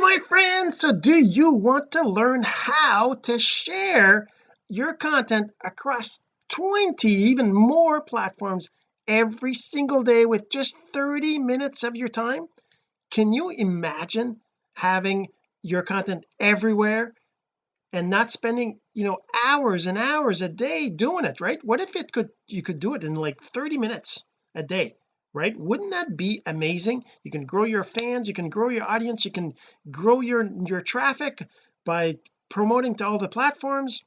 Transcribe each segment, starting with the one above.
my friends. So do you want to learn how to share your content across 20 even more platforms every single day with just 30 minutes of your time? Can you imagine having your content everywhere and not spending you know hours and hours a day doing it right? What if it could you could do it in like 30 minutes a day right? Wouldn't that be amazing? You can grow your fans you can grow your audience you can grow your your traffic by promoting to all the platforms.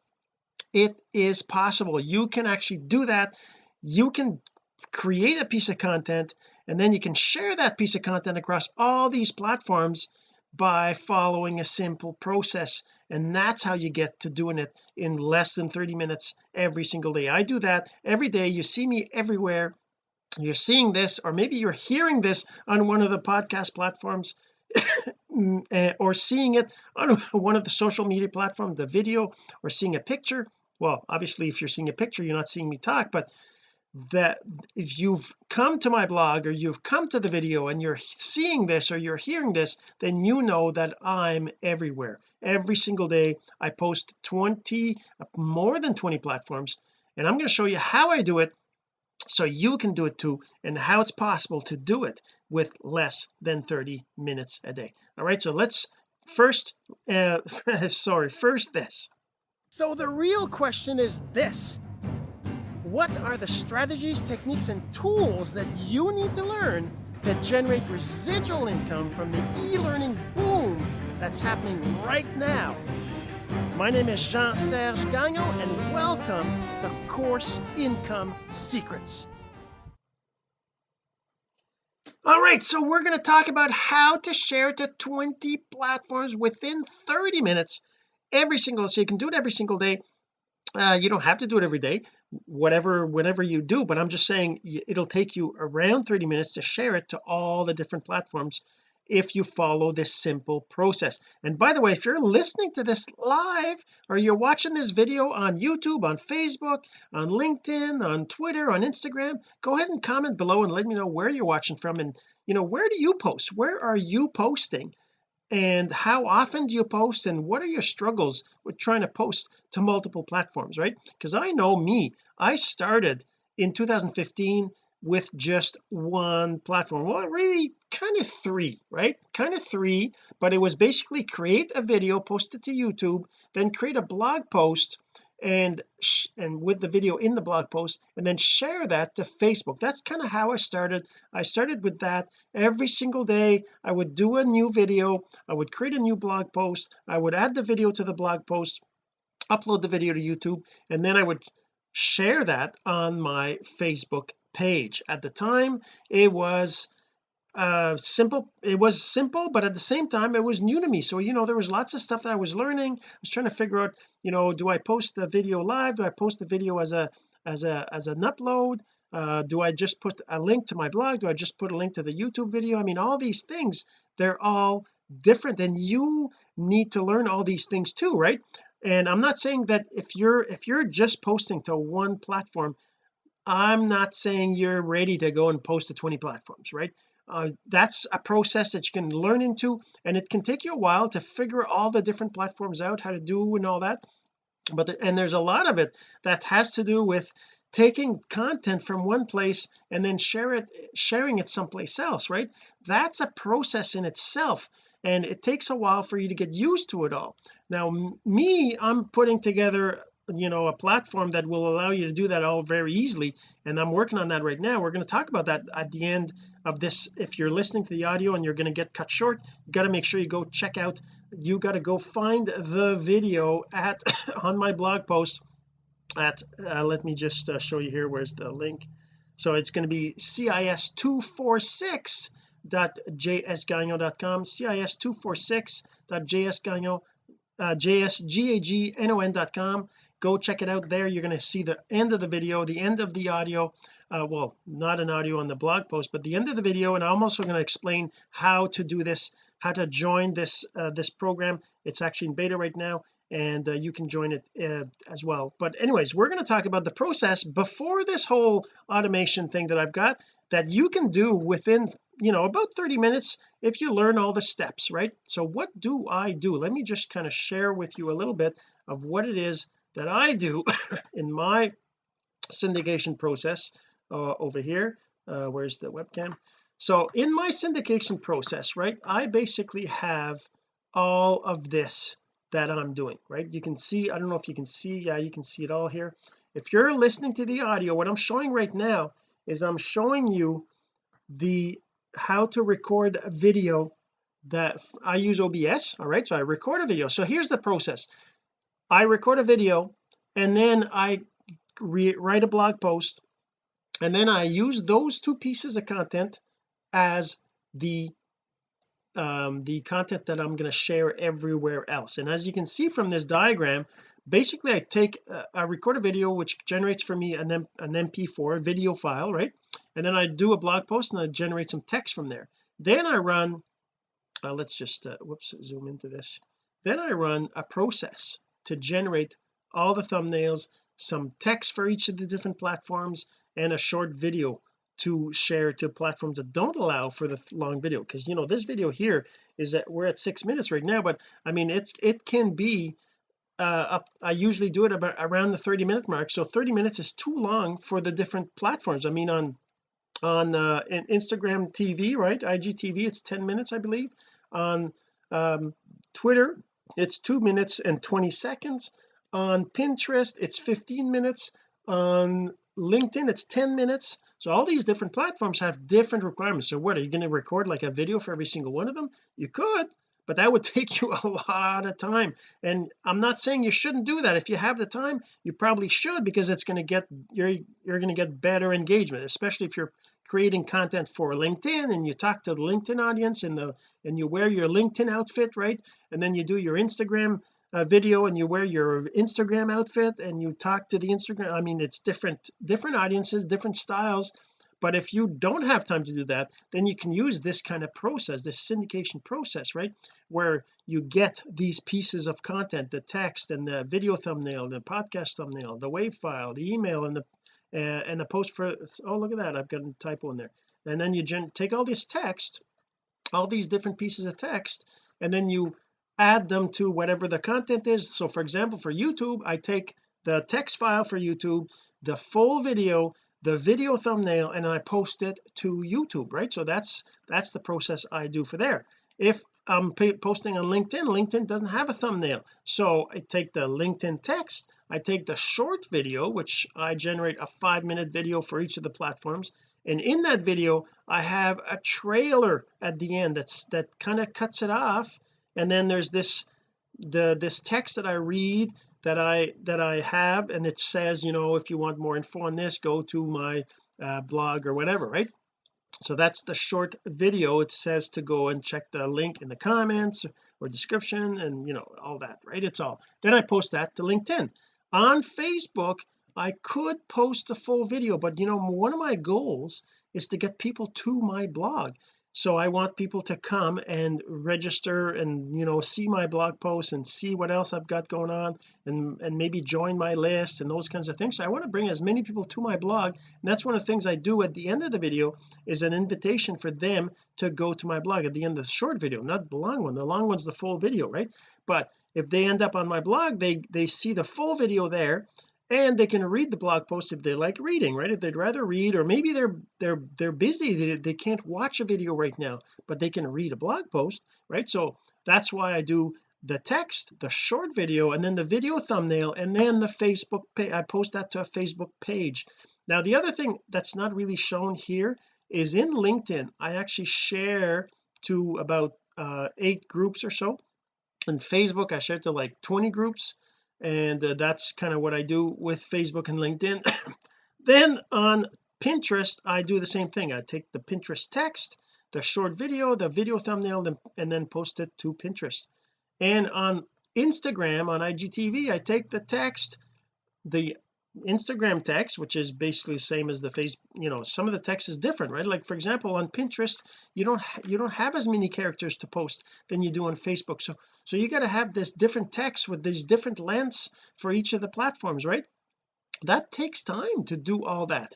It is possible. You can actually do that. You can create a piece of content and then you can share that piece of content across all these platforms by following a simple process and that's how you get to doing it in less than 30 minutes every single day. I do that every day. You see me everywhere you're seeing this or maybe you're hearing this on one of the podcast platforms eh, or seeing it on one of the social media platforms the video or seeing a picture. Well obviously if you're seeing a picture you're not seeing me talk but that if you've come to my blog or you've come to the video and you're seeing this or you're hearing this then you know that I'm everywhere. Every single day I post 20 more than 20 platforms and I'm going to show you how I do it so you can do it too and how it's possible to do it with less than 30 minutes a day. All right so let's first uh sorry first this. So the real question is this. What are the strategies techniques and tools that you need to learn to generate residual income from the e-learning boom that's happening right now my name is Jean-Serge Gagnon and welcome to Course Income Secrets. All right, so we're going to talk about how to share to 20 platforms within 30 minutes every single so you can do it every single day uh, you don't have to do it every day whatever whenever you do but I'm just saying it'll take you around 30 minutes to share it to all the different platforms if you follow this simple process. And by the way if you're listening to this live or you're watching this video on YouTube on Facebook on LinkedIn on Twitter on Instagram go ahead and comment below and let me know where you're watching from. And you know where do you post? Where are you posting? And how often do you post? And what are your struggles with trying to post to multiple platforms right? Because I know me I started in 2015 with just one platform. Well really kind of three right? Kind of three but it was basically create a video post it to YouTube then create a blog post and and with the video in the blog post and then share that to Facebook. That's kind of how I started. I started with that. Every single day I would do a new video. I would create a new blog post. I would add the video to the blog post upload the video to YouTube and then I would share that on my Facebook page. At the time it was uh simple it was simple but at the same time it was new to me. So you know there was lots of stuff that I was learning. I was trying to figure out you know do I post the video live? Do I post the video as a as a as an upload? Uh do I just put a link to my blog? Do I just put a link to the YouTube video? I mean all these things they're all different and you need to learn all these things too right? And I'm not saying that if you're if you're just posting to one platform I'm not saying you're ready to go and post to 20 platforms right? Uh, that's a process that you can learn into and it can take you a while to figure all the different platforms out how to do and all that. But the, and there's a lot of it that has to do with taking content from one place and then share it sharing it someplace else right? That's a process in itself and it takes a while for you to get used to it all. Now me I'm putting together you know a platform that will allow you to do that all very easily and I'm working on that right now. We're going to talk about that at the end of this. If you're listening to the audio and you're going to get cut short you got to make sure you go check out you got to go find the video at on my blog post at uh, let me just uh, show you here where's the link? So it's going to be cis246.jsgagnon.com cis246.jsgagnon uh, jsgagnon.com go check it out there. You're going to see the end of the video the end of the audio uh, well not an audio on the blog post but the end of the video and I'm also going to explain how to do this how to join this uh, this program. It's actually in beta right now and uh, you can join it uh, as well. But anyways we're going to talk about the process before this whole automation thing that I've got that you can do within you know about 30 minutes if you learn all the steps right? So what do I do? Let me just kind of share with you a little bit of what it is that I do in my syndication process uh, over here uh, where's the webcam? So in my syndication process right I basically have all of this that I'm doing right? You can see I don't know if you can see yeah you can see it all here. If you're listening to the audio what I'm showing right now is I'm showing you the how to record a video that I use OBS all right? So I record a video. So here's the process I record a video and then I write a blog post and then I use those two pieces of content as the um, the content that I'm going to share everywhere else. And as you can see from this diagram basically I take uh, I record a video which generates for me an, M an mp4 video file right? And then I do a blog post and I generate some text from there. Then I run uh, let's just uh, whoops zoom into this. Then I run a process to generate all the thumbnails some text for each of the different platforms and a short video to share to platforms that don't allow for the long video. Because you know this video here is that we're at six minutes right now but I mean it's it can be uh up I usually do it about around the 30 minute mark. So 30 minutes is too long for the different platforms. I mean on on uh Instagram TV right? IGTV it's 10 minutes I believe. On um Twitter it's two minutes and 20 seconds on Pinterest. It's 15 minutes on LinkedIn. It's 10 minutes. So all these different platforms have different requirements. So what are you going to record like a video for every single one of them? You could but that would take you a lot of time. And I'm not saying you shouldn't do that. If you have the time you probably should because it's going to get you're you're going to get better engagement especially if you're creating content for LinkedIn and you talk to the LinkedIn audience and the and you wear your LinkedIn outfit right? And then you do your Instagram uh, video and you wear your Instagram outfit and you talk to the Instagram I mean it's different different audiences different styles but if you don't have time to do that then you can use this kind of process this syndication process right? Where you get these pieces of content the text and the video thumbnail the podcast thumbnail the wave file the email and the uh, and the post for oh look at that I've got a typo in there. And then you take all this text all these different pieces of text and then you add them to whatever the content is. So for example for YouTube I take the text file for YouTube the full video the video thumbnail and I post it to YouTube right? So that's that's the process I do for there. If I'm posting on LinkedIn LinkedIn doesn't have a thumbnail. So I take the LinkedIn text I take the short video which I generate a five minute video for each of the platforms. And in that video I have a trailer at the end that's that kind of cuts it off. And then there's this the this text that I read that I that I have and it says you know if you want more info on this go to my uh, blog or whatever right? So that's the short video. It says to go and check the link in the comments or description and you know all that right? It's all. Then I post that to LinkedIn. On Facebook I could post the full video but you know one of my goals is to get people to my blog so I want people to come and register and you know see my blog posts and see what else I've got going on and and maybe join my list and those kinds of things. So I want to bring as many people to my blog. And that's one of the things I do at the end of the video is an invitation for them to go to my blog at the end of the short video not the long one. The long one's the full video right? But if they end up on my blog they they see the full video there and they can read the blog post if they like reading right? If they'd rather read or maybe they're they're they're busy they, they can't watch a video right now but they can read a blog post right? So that's why I do the text the short video and then the video thumbnail and then the Facebook page I post that to a Facebook page. Now the other thing that's not really shown here is in LinkedIn I actually share to about uh, eight groups or so. In Facebook I share to like 20 groups and uh, that's kind of what I do with Facebook and LinkedIn. Then on Pinterest I do the same thing. I take the Pinterest text the short video the video thumbnail and then post it to Pinterest. And on Instagram on IGTV I take the text the Instagram text which is basically the same as the face you know some of the text is different right? Like for example on Pinterest you don't you don't have as many characters to post than you do on Facebook. So so you got to have this different text with these different lengths for each of the platforms right? That takes time to do all that.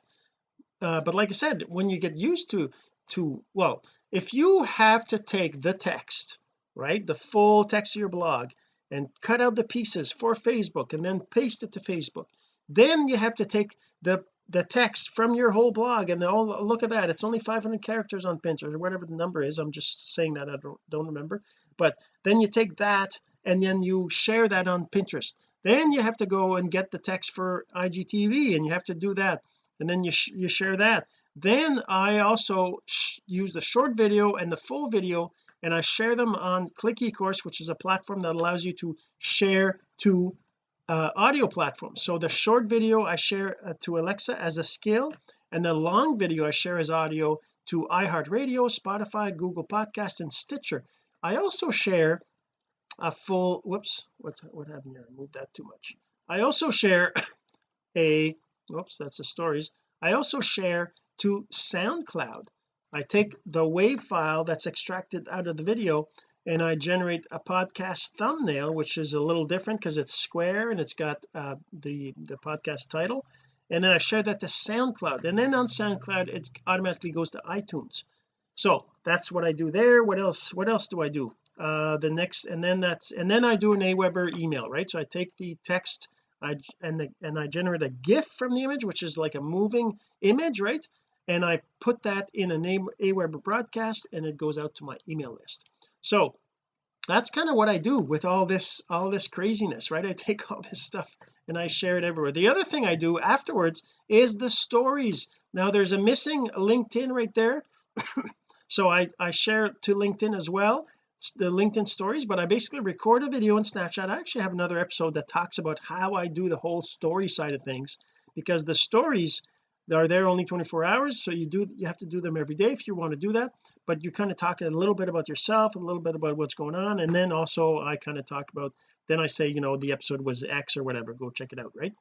Uh, but like I said when you get used to to well if you have to take the text right the full text of your blog and cut out the pieces for Facebook and then paste it to Facebook then you have to take the the text from your whole blog and oh look at that. It's only 500 characters on Pinterest or whatever the number is. I'm just saying that. I don't, don't remember. But then you take that and then you share that on Pinterest. Then you have to go and get the text for IGTV and you have to do that. And then you sh you share that. Then I also use the short video and the full video and I share them on Click eCourse which is a platform that allows you to share to uh, audio platforms so the short video I share uh, to Alexa as a skill and the long video I share as audio to iHeartRadio Spotify Google Podcast and Stitcher. I also share a full whoops what's what happened here? I moved that too much. I also share a whoops that's the stories. I also share to SoundCloud. I take the WAV file that's extracted out of the video and I generate a podcast thumbnail which is a little different because it's square and it's got uh, the the podcast title. And then I share that to SoundCloud. And then on SoundCloud it automatically goes to iTunes. So that's what I do there. What else what else do I do? Uh the next and then that's and then I do an Aweber email right? So I take the text I and the, and I generate a GIF from the image which is like a moving image right? And I put that in a name Aweber broadcast and it goes out to my email list so that's kind of what I do with all this all this craziness right? I take all this stuff and I share it everywhere. The other thing I do afterwards is the stories. Now there's a missing LinkedIn right there. So I I share to LinkedIn as well the LinkedIn stories but I basically record a video in Snapchat. I actually have another episode that talks about how I do the whole story side of things because the stories are there only 24 hours so you do you have to do them every day if you want to do that but you kind of talk a little bit about yourself a little bit about what's going on and then also I kind of talk about then I say you know the episode was X or whatever go check it out right?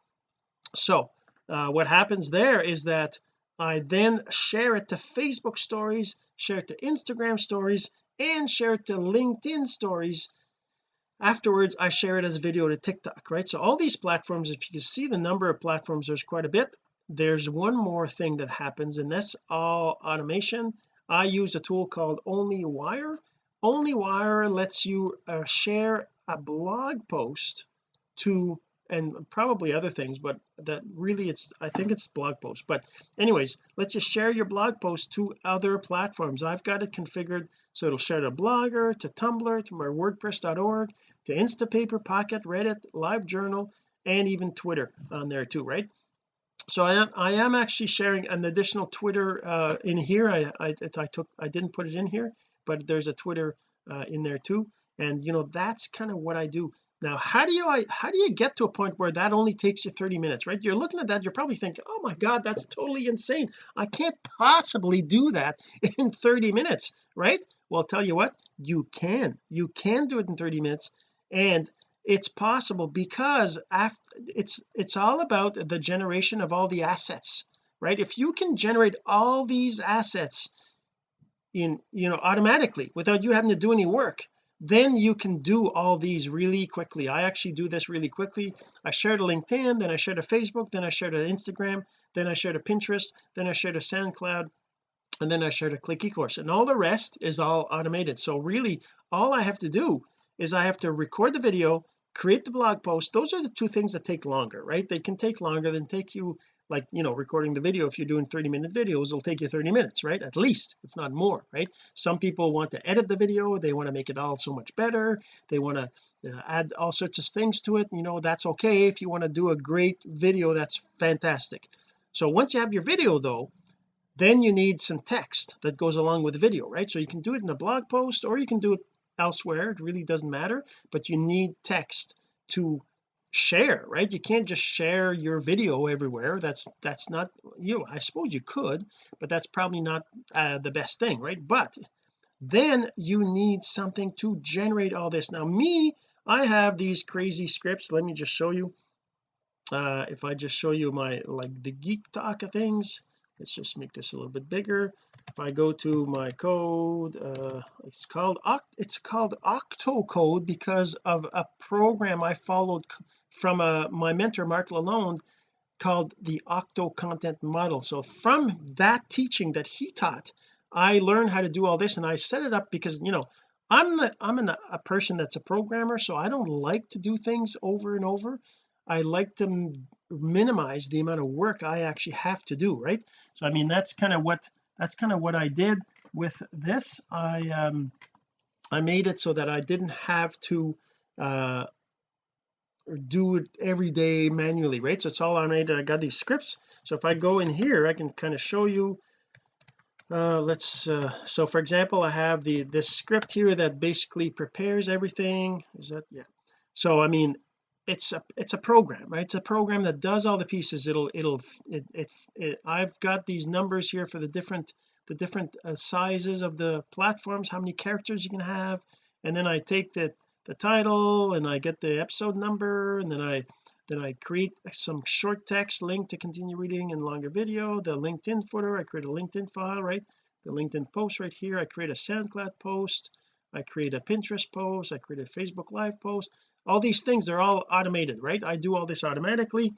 So uh, what happens there is that I then share it to Facebook stories share it to Instagram stories and share it to LinkedIn stories. Afterwards I share it as a video to TikTok right? So all these platforms if you can see the number of platforms there's quite a bit there's one more thing that happens and that's all automation. I use a tool called OnlyWire OnlyWire lets you uh, share a blog post to and probably other things but that really it's I think it's blog post but anyways let's just share your blog post to other platforms. I've got it configured so it'll share to Blogger to Tumblr to my wordpress.org to Instapaper Pocket Reddit LiveJournal and even Twitter on there too right so I am I am actually sharing an additional Twitter uh in here. I I, I took I didn't put it in here but there's a Twitter uh, in there too. And you know that's kind of what I do. Now how do you I how do you get to a point where that only takes you 30 minutes right? You're looking at that you're probably thinking oh my god that's totally insane. I can't possibly do that in 30 minutes right? Well I'll tell you what you can. You can do it in 30 minutes. And it's possible because after it's it's all about the generation of all the assets right? If you can generate all these assets in you know automatically without you having to do any work then you can do all these really quickly. I actually do this really quickly. I share to LinkedIn then I share to Facebook then I share to Instagram then I share to Pinterest then I share to SoundCloud and then I share to Click eCourse and all the rest is all automated. So really all I have to do is I have to record the video create the blog post those are the two things that take longer right? They can take longer than take you like you know recording the video. If you're doing 30 minute videos it'll take you 30 minutes right? At least if not more right? Some people want to edit the video. They want to make it all so much better. They want to uh, add all sorts of things to it. You know that's okay. If you want to do a great video that's fantastic. So once you have your video though then you need some text that goes along with the video right? So you can do it in a blog post or you can do it elsewhere it really doesn't matter but you need text to share right? You can't just share your video everywhere. That's that's not you I suppose you could but that's probably not uh, the best thing right? But then you need something to generate all this. Now me I have these crazy scripts. Let me just show you. Uh if I just show you my like the geek talk of things let's just make this a little bit bigger if I go to my code uh it's called it's called octocode because of a program I followed from uh, my mentor Mark Lalonde called the octo content model. So from that teaching that he taught I learned how to do all this and I set it up because you know I'm the I'm an, a person that's a programmer so I don't like to do things over and over. I like to minimize the amount of work I actually have to do right? So I mean that's kind of what that's kind of what I did with this. I um I made it so that I didn't have to uh do it every day manually right? So it's all I made I got these scripts. So if I go in here I can kind of show you. Uh let's uh so for example I have the this script here that basically prepares everything. Is that yeah. So I mean it's a it's a program right? It's a program that does all the pieces. It'll it'll it, it, it I've got these numbers here for the different the different uh, sizes of the platforms how many characters you can have. And then I take the the title and I get the episode number. And then I then I create some short text link to continue reading and longer video the LinkedIn footer. I create a LinkedIn file right? The LinkedIn post right here. I create a SoundCloud post. I create a Pinterest post. I create a Facebook live post all these things they're all automated right? I do all this automatically.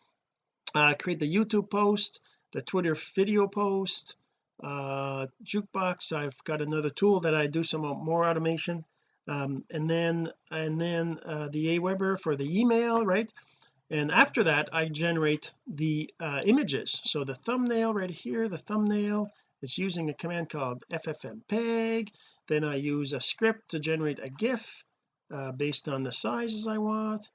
Uh, create the YouTube post the Twitter video post uh jukebox. I've got another tool that I do some more automation. Um, and then and then uh, the Aweber for the email right? And after that I generate the uh, images. So the thumbnail right here the thumbnail is using a command called ffmpeg then I use a script to generate a gif uh, based on the sizes I want.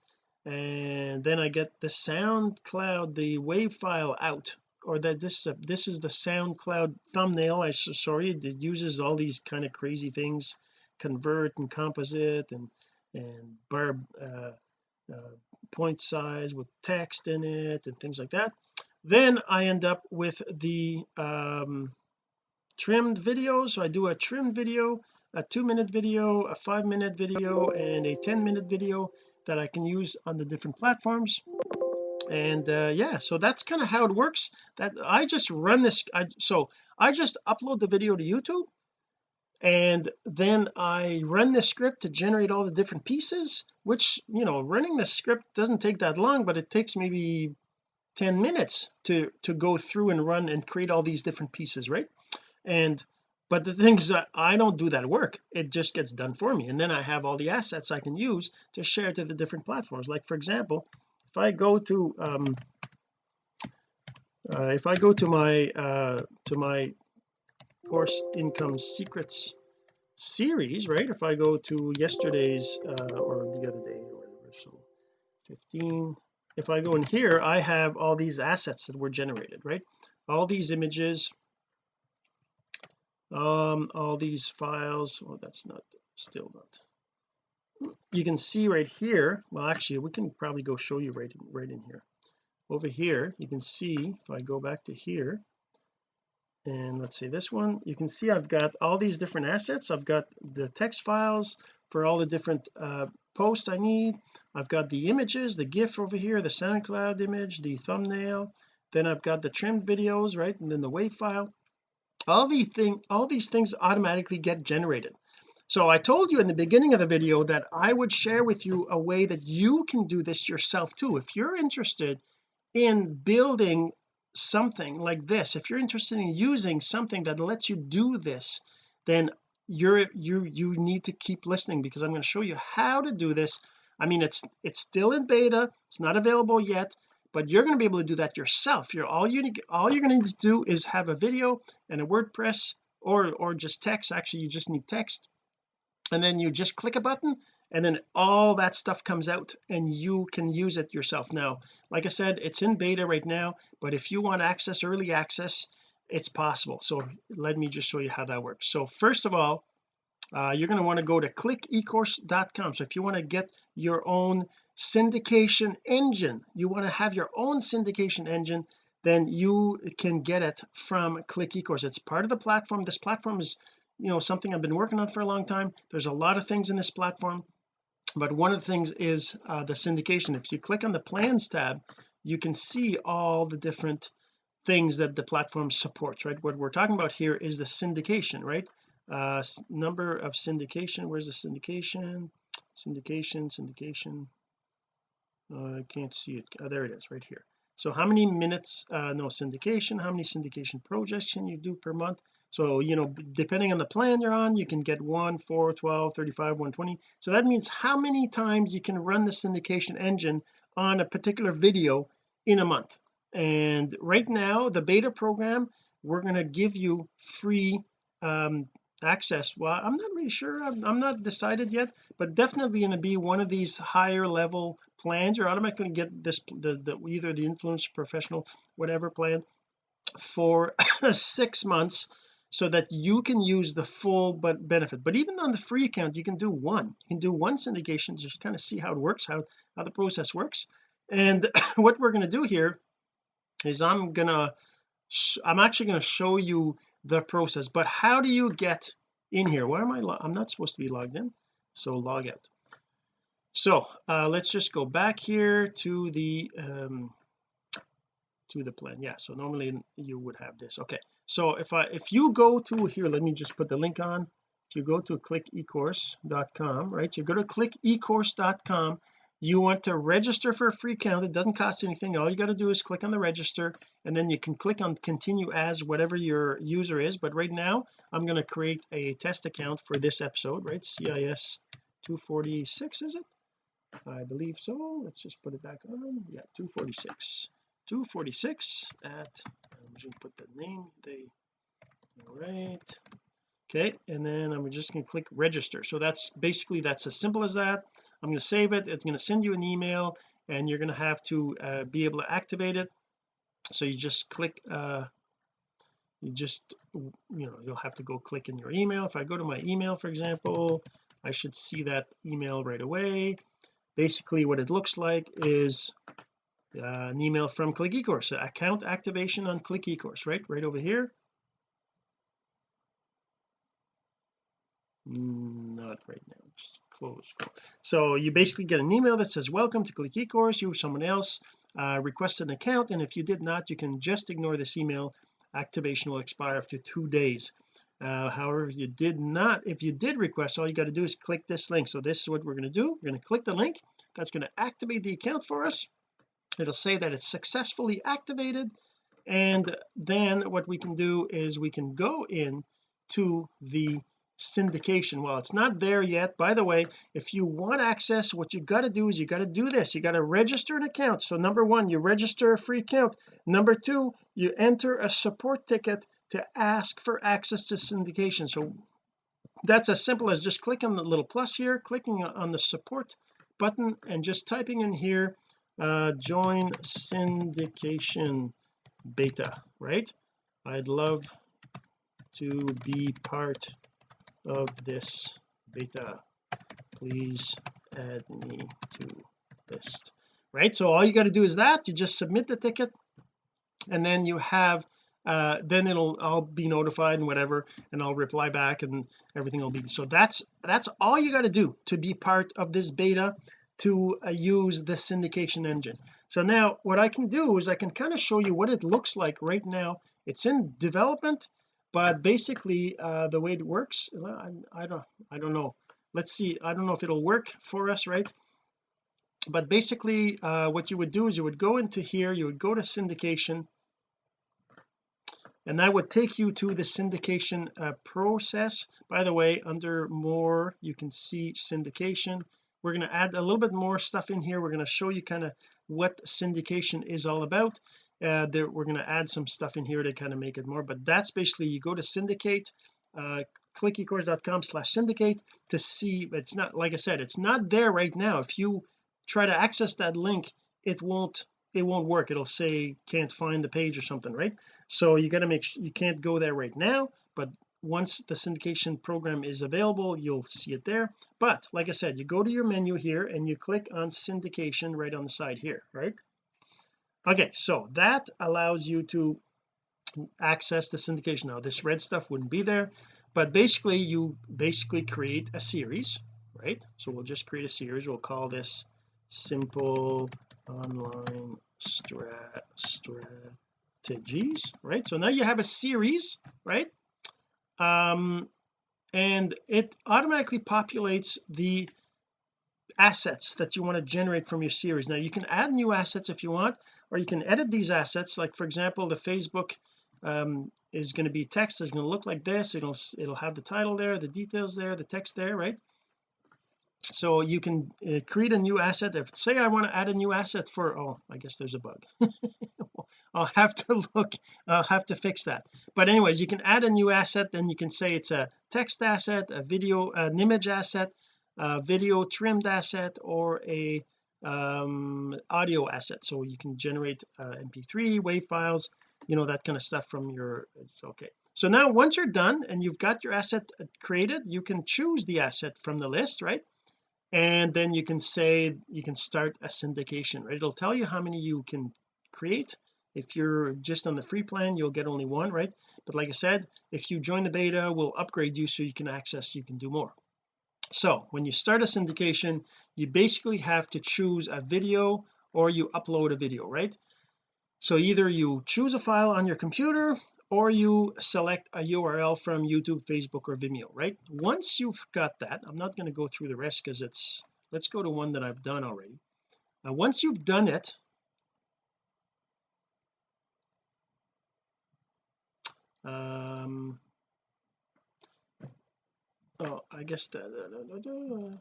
And then I get the SoundCloud the wave file out or that this uh, this is the SoundCloud thumbnail. I sorry it uses all these kind of crazy things convert and composite and and bar uh, uh, point size with text in it and things like that. Then I end up with the um trimmed video. So I do a trimmed video a two minute video a five minute video and a 10 minute video that I can use on the different platforms. And uh, yeah so that's kind of how it works. That I just run this I so I just upload the video to YouTube and then I run the script to generate all the different pieces which you know running the script doesn't take that long but it takes maybe 10 minutes to to go through and run and create all these different pieces right? And but the thing is that I don't do that work. It just gets done for me. And then I have all the assets I can use to share to the different platforms. Like for example if I go to um uh, if I go to my uh to my course income secrets series right? If I go to yesterday's uh or the other day or whatever so 15 if I go in here I have all these assets that were generated right? All these images um all these files oh that's not still not. You can see right here well actually we can probably go show you right right in here. Over here you can see if I go back to here and let's see this one you can see I've got all these different assets. I've got the text files for all the different uh, posts I need. I've got the images the GIF over here the SoundCloud image the thumbnail. Then I've got the trimmed videos right and then the WAV file all these thing all these things automatically get generated. So I told you in the beginning of the video that I would share with you a way that you can do this yourself too. If you're interested in building something like this if you're interested in using something that lets you do this then you're you you need to keep listening because I'm going to show you how to do this. I mean it's it's still in beta. It's not available yet but you're going to be able to do that yourself. You're all you all you're going to need to do is have a video and a WordPress or or just text. Actually you just need text. And then you just click a button and then all that stuff comes out and you can use it yourself. Now like I said it's in beta right now but if you want access early access it's possible. So let me just show you how that works. So first of all uh, you're going to want to go to clickecourse.com so if you want to get your own syndication engine. You want to have your own syndication engine then you can get it from click ecourse. It's part of the platform. This platform is you know something I've been working on for a long time. There's a lot of things in this platform but one of the things is uh, the syndication. If you click on the plans tab you can see all the different things that the platform supports right? What we're talking about here is the syndication right? Uh number of syndication. Where's the syndication? Syndication syndication uh, I can't see it. Oh, there it is right here. So how many minutes uh no syndication how many syndication projects can you do per month? So you know depending on the plan you're on you can get 1 4 12 35 120 so that means how many times you can run the syndication engine on a particular video in a month. And right now the beta program we're going to give you free um access. Well I'm not really sure. I'm, I'm not decided yet but definitely going to be one of these higher level plans you're automatically get this the, the either the influence professional whatever plan for six months so that you can use the full but benefit. But even on the free account you can do one. You can do one syndication just kind of see how it works how how the process works. And what we're going to do here is I'm gonna I'm actually going to show you the process. But how do you get in here? Why am I I'm not supposed to be logged in so log out. So uh let's just go back here to the um to the plan. Yeah so normally you would have this. Okay so if I if you go to here let me just put the link on. If you go to clickecourse.com right you go to clickecourse.com you want to register for a free account it doesn't cost anything. All you got to do is click on the register and then you can click on continue as whatever your user is. But right now I'm going to create a test account for this episode right? CIS 246 is it? I believe so. Let's just put it back on. Yeah 246 246 at I'm just to put the name they all right okay and then I'm just going to click register. So that's basically that's as simple as that. I'm going to save it. It's going to send you an email and you're going to have to uh, be able to activate it. So you just click uh you just you know you'll have to go click in your email. If I go to my email for example I should see that email right away. Basically what it looks like is uh, an email from click ecourse account activation on click ecourse right? Right over here not right now. Just close so you basically get an email that says welcome to click ecourse you or someone else uh, requested an account and if you did not you can just ignore this email. Activation will expire after two days. Uh, however if you did not if you did request all you got to do is click this link. So this is what we're going to do. We're going to click the link that's going to activate the account for us. It'll say that it's successfully activated and then what we can do is we can go in to the syndication. Well it's not there yet. By the way if you want access what you got to do is you got to do this. You got to register an account. So number one you register a free account. Number two you enter a support ticket to ask for access to syndication. So that's as simple as just clicking the little plus here clicking on the support button and just typing in here uh join syndication beta right? I'd love to be part of this beta. Please add me to list. Right so all you got to do is that you just submit the ticket and then you have uh then it'll I'll be notified and whatever and I'll reply back and everything will be so that's that's all you got to do to be part of this beta to uh, use the syndication engine. So now what I can do is I can kind of show you what it looks like right now. It's in development but basically uh the way it works I, don't I don't know. Let's see I don't know if it'll work for us right? But basically uh what you would do is you would go into here you would go to syndication and that would take you to the syndication uh, process. By the way under more you can see syndication. We're going to add a little bit more stuff in here. We're going to show you kind of what syndication is all about uh, there we're going to add some stuff in here to kind of make it more but that's basically you go to syndicate uh clickecourse.com slash syndicate to see it's not like I said it's not there right now. If you try to access that link it won't it won't work. It'll say can't find the page or something right? So you got to make sure you can't go there right now but once the syndication program is available you'll see it there. But like I said you go to your menu here and you click on syndication right on the side here right okay so that allows you to access the syndication. Now this red stuff wouldn't be there but basically you basically create a series right? So we'll just create a series. We'll call this simple online strat strategies right? So now you have a series right? Um and it automatically populates the assets that you want to generate from your series. Now you can add new assets if you want or you can edit these assets. Like for example the Facebook um, is going to be text is going to look like this. It'll it'll have the title there the details there the text there right? So you can uh, create a new asset. If say I want to add a new asset for oh I guess there's a bug. I'll have to look I'll have to fix that. But anyways you can add a new asset then you can say it's a text asset a video an image asset a video trimmed asset or a um, audio asset. So you can generate uh, mp3 wave files you know that kind of stuff from your okay. So now once you're done and you've got your asset uh, created you can choose the asset from the list right? And then you can say you can start a syndication right? It'll tell you how many you can create. If you're just on the free plan you'll get only one right? But like I said if you join the beta we'll upgrade you so you can access you can do more so when you start a syndication you basically have to choose a video or you upload a video right? So either you choose a file on your computer or you select a URL from YouTube Facebook or Vimeo right? Once you've got that I'm not going to go through the rest because it's let's go to one that I've done already. Now once you've done it um oh I guess that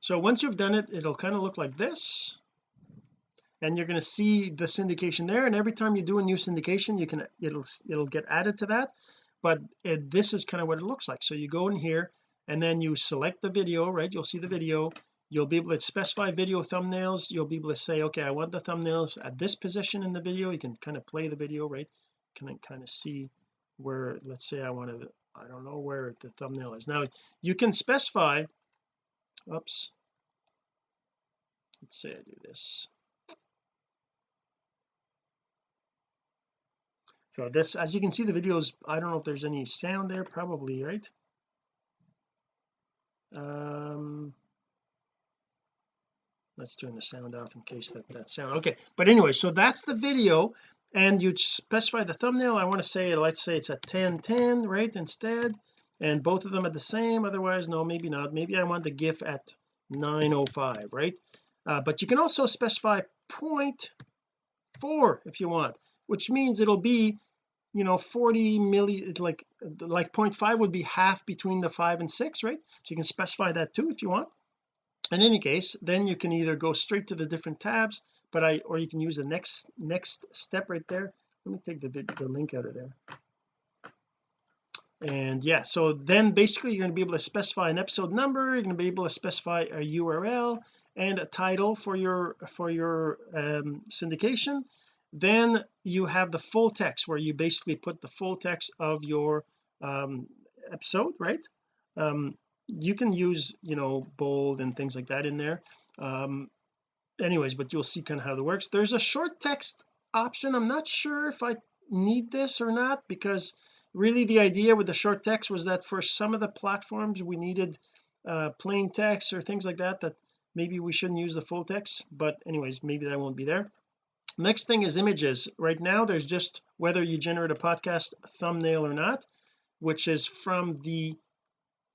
so once you've done it it'll kind of look like this. And you're going to see the syndication there and every time you do a new syndication you can it'll it'll get added to that. But it, this is kind of what it looks like. So you go in here and then you select the video right? You'll see the video. You'll be able to specify video thumbnails. You'll be able to say okay I want the thumbnails at this position in the video. You can kind of play the video right can kind of see where let's say I want to I don't know where the thumbnail is. Now you can specify oops let's say I do this. So this as you can see the videos I don't know if there's any sound there probably right? Um let's turn the sound off in case that that sound okay. But anyway so that's the video and you specify the thumbnail. I want to say let's say it's a 1010 right instead. And both of them are the same otherwise no maybe not. Maybe I want the GIF at 905 right? Uh, but you can also specify 0.4 if you want which means it'll be you know 40 milli like like 0.5 would be half between the 5 and 6 right? So you can specify that too if you want. In any case then you can either go straight to the different tabs but I or you can use the next next step right there. Let me take the, the link out of there. And yeah so then basically you're going to be able to specify an episode number you're going to be able to specify a URL and a title for your for your um, syndication. Then you have the full text where you basically put the full text of your um, episode right? Um, you can use you know bold and things like that in there. Um, anyways but you'll see kind of how that works. There's a short text option. I'm not sure if I need this or not because really the idea with the short text was that for some of the platforms we needed uh, plain text or things like that that maybe we shouldn't use the full text but anyways maybe that won't be there. Next thing is images. Right now there's just whether you generate a podcast thumbnail or not which is from the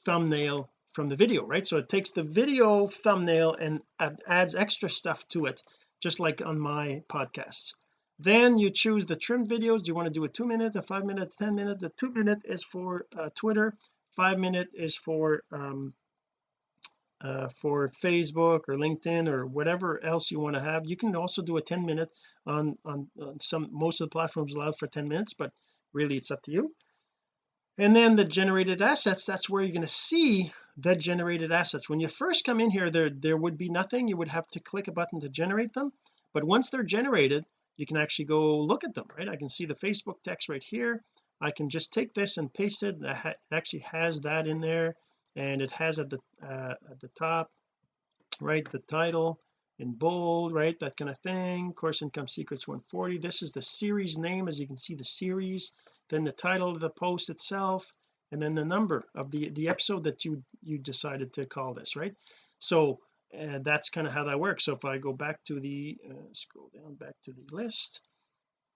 thumbnail from the video right? So it takes the video thumbnail and adds extra stuff to it just like on my podcasts then you choose the trimmed videos. Do you want to do a two minute a five minute ten minute? The two minute is for uh, Twitter. Five minute is for um uh, for Facebook or LinkedIn or whatever else you want to have. You can also do a 10 minute on, on on some most of the platforms allow for 10 minutes but really it's up to you and then the generated assets that's where you're going to see the generated assets. When you first come in here there there would be nothing. You would have to click a button to generate them. But once they're generated you can actually go look at them right? I can see the Facebook text right here. I can just take this and paste it. It actually has that in there and it has at the uh, at the top right the title in bold right that kind of thing. Course income secrets 140 this is the series name. As you can see the series then the title of the post itself and then the number of the the episode that you you decided to call this right? So uh, that's kind of how that works. So if I go back to the uh, scroll down back to the list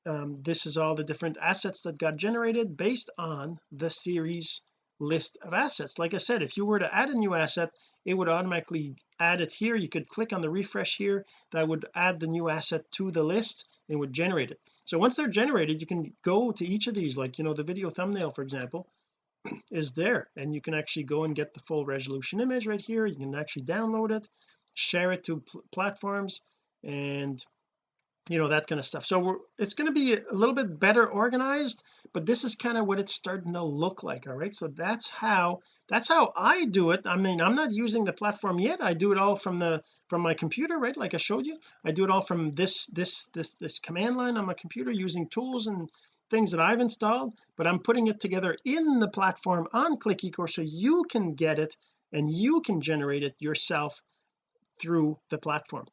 um, this is all the different assets that got generated based on the series list of assets. Like I said if you were to add a new asset it would automatically add it here. You could click on the refresh here that would add the new asset to the list and would generate it. So once they're generated you can go to each of these like you know the video thumbnail for example is there. And you can actually go and get the full resolution image right here. You can actually download it share it to pl platforms and you know that kind of stuff. So it's going to be a little bit better organized but this is kind of what it's starting to look like all right? So that's how that's how I do it. I mean I'm not using the platform yet. I do it all from the from my computer right? Like I showed you. I do it all from this this this this command line on my computer using tools and things that I've installed but I'm putting it together in the platform on click eCourse so you can get it and you can generate it yourself through the platform.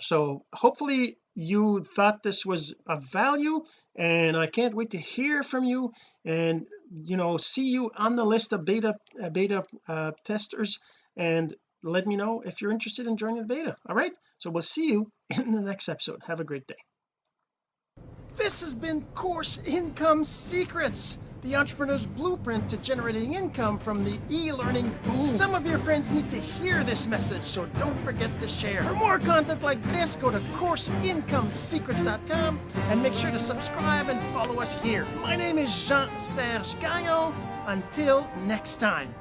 So hopefully you thought this was of value and I can't wait to hear from you and you know see you on the list of beta uh, beta uh, testers. And let me know if you're interested in joining the beta. All right? So we'll see you in the next episode. Have a great day. This has been course income secrets the entrepreneur's blueprint to generating income from the e-learning boom. Some of your friends need to hear this message, so don't forget to share. For more content like this, go to CourseIncomeSecrets.com and make sure to subscribe and follow us here. My name is Jean-Serge Gagnon. Until next time.